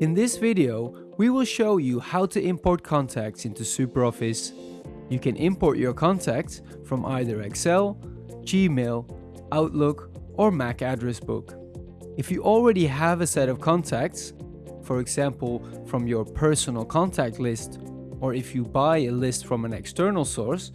In this video, we will show you how to import contacts into SuperOffice. You can import your contacts from either Excel, Gmail, Outlook or Mac address book. If you already have a set of contacts, for example from your personal contact list, or if you buy a list from an external source,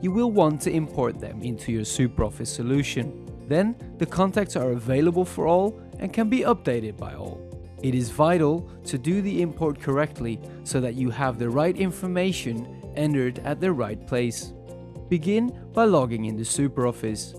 you will want to import them into your SuperOffice solution. Then the contacts are available for all and can be updated by all. It is vital to do the import correctly so that you have the right information entered at the right place. Begin by logging into SuperOffice.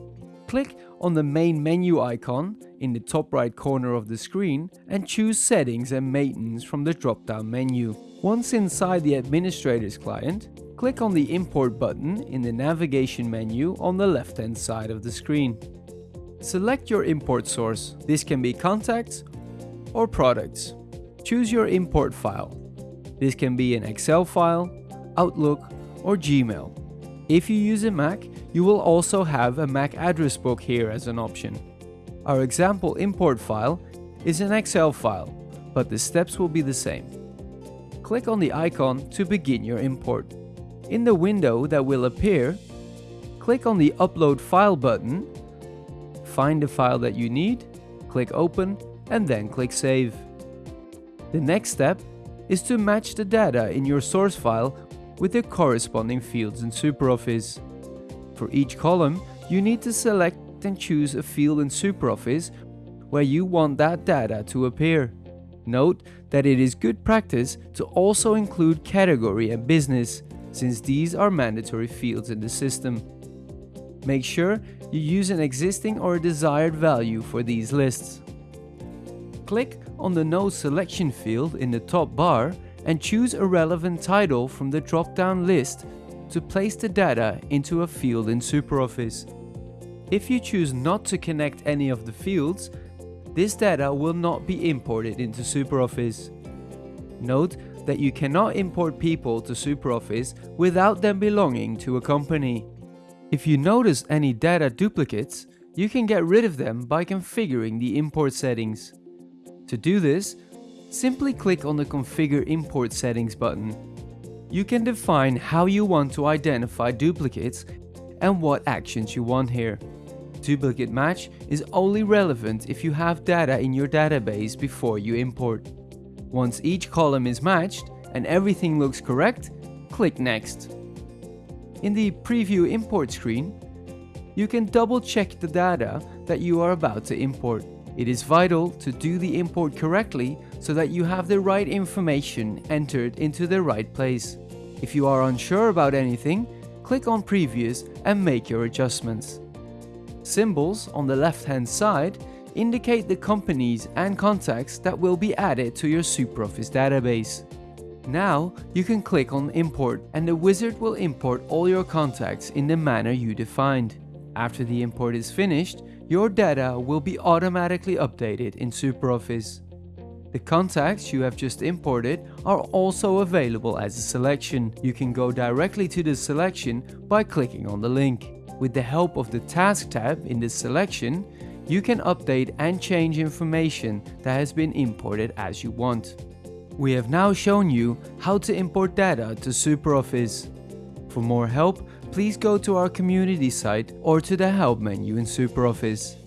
Click on the main menu icon in the top right corner of the screen and choose Settings and Maintenance from the drop-down menu. Once inside the administrator's client, click on the Import button in the navigation menu on the left-hand side of the screen. Select your import source. This can be contacts or products. Choose your import file. This can be an Excel file, Outlook or Gmail. If you use a Mac, you will also have a Mac address book here as an option. Our example import file is an Excel file, but the steps will be the same. Click on the icon to begin your import. In the window that will appear, click on the Upload File button, find the file that you need, click Open and then click Save. The next step is to match the data in your source file with the corresponding fields in SuperOffice. For each column, you need to select and choose a field in SuperOffice where you want that data to appear. Note that it is good practice to also include category and business, since these are mandatory fields in the system. Make sure you use an existing or desired value for these lists. Click on the No Selection field in the top bar and choose a relevant title from the drop-down list to place the data into a field in SuperOffice. If you choose not to connect any of the fields, this data will not be imported into SuperOffice. Note that you cannot import people to SuperOffice without them belonging to a company. If you notice any data duplicates, you can get rid of them by configuring the import settings. To do this, simply click on the Configure Import Settings button. You can define how you want to identify duplicates and what actions you want here. Duplicate match is only relevant if you have data in your database before you import. Once each column is matched and everything looks correct, click Next. In the Preview Import screen, you can double check the data that you are about to import. It is vital to do the import correctly so that you have the right information entered into the right place. If you are unsure about anything, click on Previous and make your adjustments. Symbols on the left hand side indicate the companies and contacts that will be added to your SuperOffice database. Now you can click on Import and the wizard will import all your contacts in the manner you defined. After the import is finished, your data will be automatically updated in SuperOffice. The contacts you have just imported are also available as a selection. You can go directly to the selection by clicking on the link. With the help of the Task tab in the selection, you can update and change information that has been imported as you want. We have now shown you how to import data to SuperOffice. For more help, please go to our community site or to the help menu in SuperOffice.